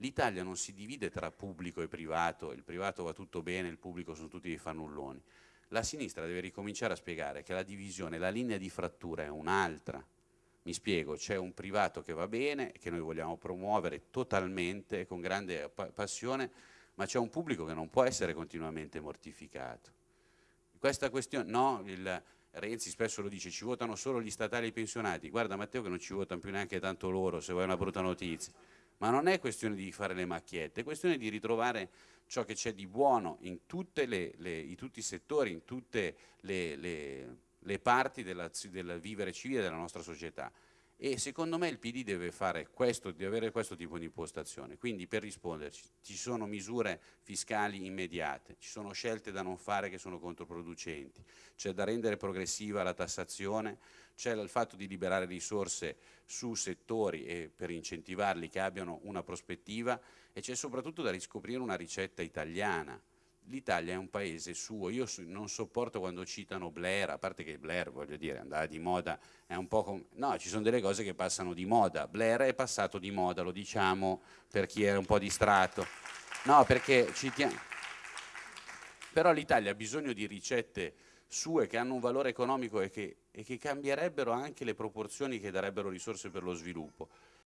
L'Italia non si divide tra pubblico e privato, il privato va tutto bene, il pubblico sono tutti dei fannulloni. La sinistra deve ricominciare a spiegare che la divisione, la linea di frattura è un'altra. Mi spiego, c'è un privato che va bene, che noi vogliamo promuovere totalmente, con grande passione, ma c'è un pubblico che non può essere continuamente mortificato. Questa questione, no, il, Renzi spesso lo dice, ci votano solo gli statali e i pensionati, guarda Matteo che non ci votano più neanche tanto loro, se vuoi una brutta notizia ma non è questione di fare le macchiette, è questione di ritrovare ciò che c'è di buono in, le, le, in, tutti i settori, in tutte le, le parti del vivere civile della nostra società e secondo me il PD deve, questo, deve avere questo tipo di impostazione, quindi per risponderci ci sono misure fiscali immediate, ci sono scelte da non fare che sono controproducenti, c'è da rendere progressiva la tassazione, c'è il fatto di liberare risorse su settori e per incentivarli che abbiano una prospettiva e c'è soprattutto da riscoprire una ricetta italiana, l'Italia è un paese suo, io non sopporto quando citano Blair, a parte che Blair, voglio dire, andava di moda, è un po' come... No, ci sono delle cose che passano di moda, Blair è passato di moda, lo diciamo per chi era un po' distratto. No, perché citiamo... Però l'Italia ha bisogno di ricette sue che hanno un valore economico e che, e che cambierebbero anche le proporzioni che darebbero risorse per lo sviluppo